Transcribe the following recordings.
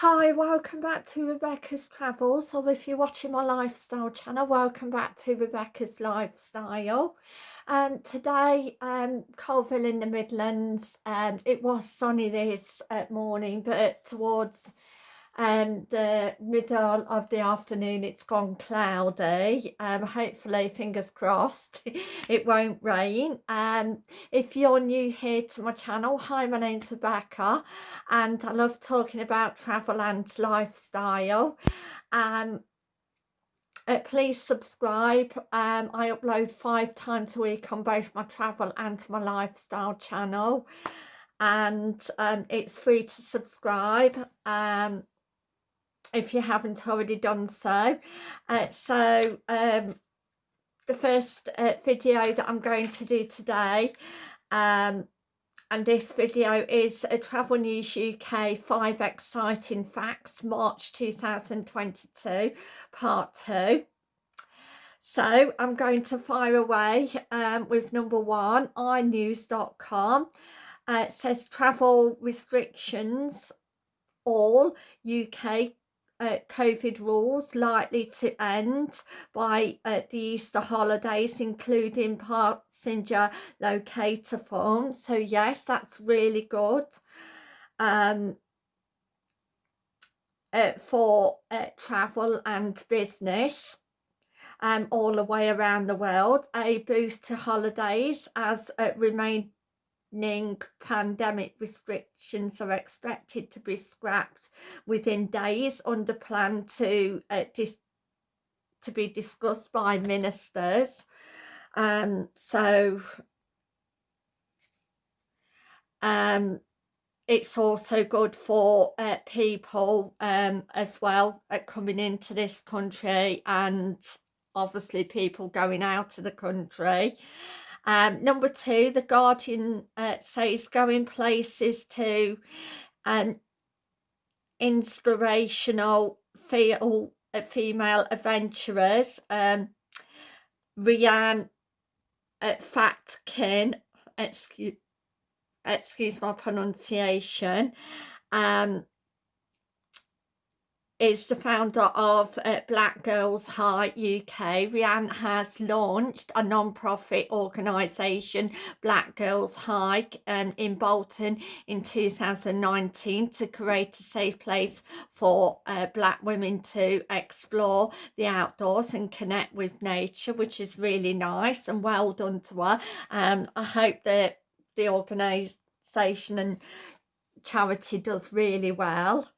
Hi, welcome back to Rebecca's Travels, or if you're watching my lifestyle channel, welcome back to Rebecca's Lifestyle. Um, today, um, Coalville in the Midlands, um, it was sunny this uh, morning, but towards um, the middle of the afternoon it's gone cloudy. Um, hopefully fingers crossed it won't rain. Um, if you're new here to my channel hi my name's Rebecca and I love talking about travel and lifestyle. Um, uh, please subscribe. Um, I upload five times a week on both my travel and my lifestyle channel and um, it's free to subscribe. Um, if you haven't already done so. Uh, so um, the first uh, video that I'm going to do today um, and this video is a Travel News UK 5 Exciting Facts March 2022 part 2. So I'm going to fire away um, with number one, inews.com. Uh, it says travel restrictions all UK uh, COVID rules likely to end by uh, the Easter holidays, including passenger locator forms. So yes, that's really good um, uh, for uh, travel and business. Um, all the way around the world, a boost to holidays as uh, remain pandemic restrictions are expected to be scrapped within days under plan to uh, to be discussed by ministers. Um, so um, it's also good for uh, people um, as well uh, coming into this country and obviously people going out of the country. Um, number two, The Guardian uh, says going places to um, inspirational feel, uh, female adventurers. Um, Rhiane uh, Fatkin, excuse, excuse my pronunciation, um, is the founder of uh, Black Girls Hike UK. Rhiane has launched a non-profit organisation, Black Girls Hike, um, in Bolton in 2019 to create a safe place for uh, black women to explore the outdoors and connect with nature, which is really nice and well done to her. Um, I hope that the organisation and charity does really well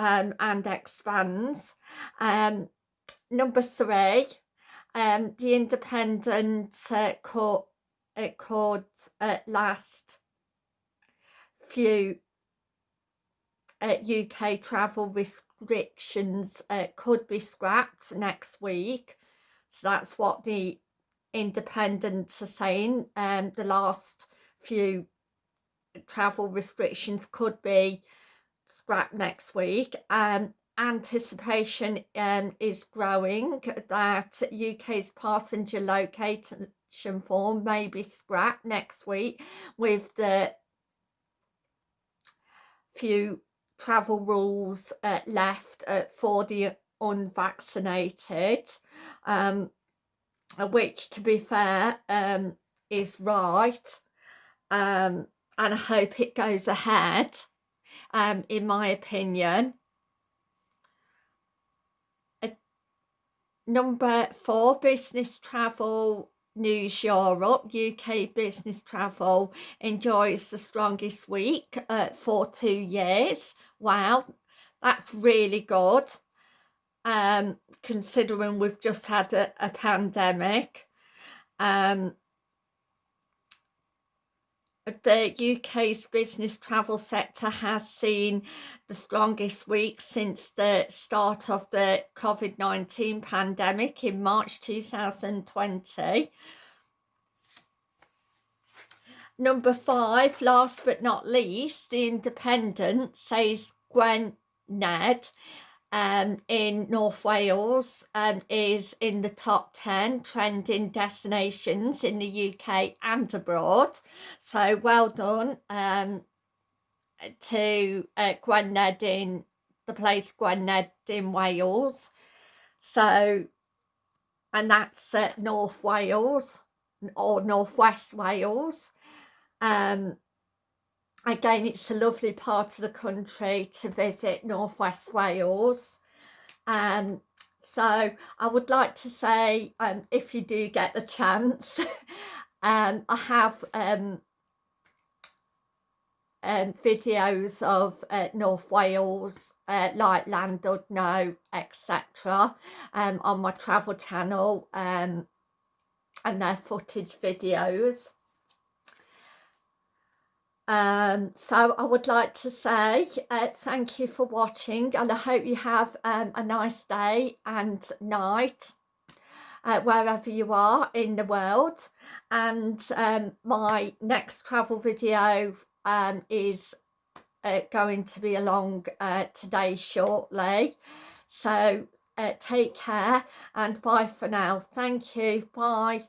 um, and expands. Um, number three, um, the independent uh, court, uh, court uh, last few uh, UK travel restrictions uh, could be scrapped next week. So that's what the independents are saying. Um, the last few travel restrictions could be scrap next week. Um, anticipation um, is growing that UK's passenger location form may be scrapped next week with the few travel rules uh, left uh, for the unvaccinated um, which to be fair um, is right um, and I hope it goes ahead um, in my opinion. number four, business travel News Europe, UK business travel enjoys the strongest week uh, for two years. Wow, that's really good. Um, considering we've just had a, a pandemic. Um, the UK's business travel sector has seen the strongest week since the start of the COVID-19 pandemic in March 2020. Number five, last but not least, The Independent says Gwen Ned um, in North Wales um, is in the top 10 trending destinations in the UK and abroad. So well done um, to uh, Gwynedd in the place Gwynedd in Wales so and that's uh, North Wales or Northwest Wales um again it's a lovely part of the country to visit Northwest Wales um so I would like to say um if you do get the chance um I have um um, videos of uh, North Wales, uh, like Llandudno, etc. Um, on my travel channel um, and their footage videos. Um, so I would like to say uh, thank you for watching and I hope you have um, a nice day and night uh, wherever you are in the world and um, my next travel video um, is uh, going to be along uh, today shortly. So uh, take care and bye for now. Thank you. Bye.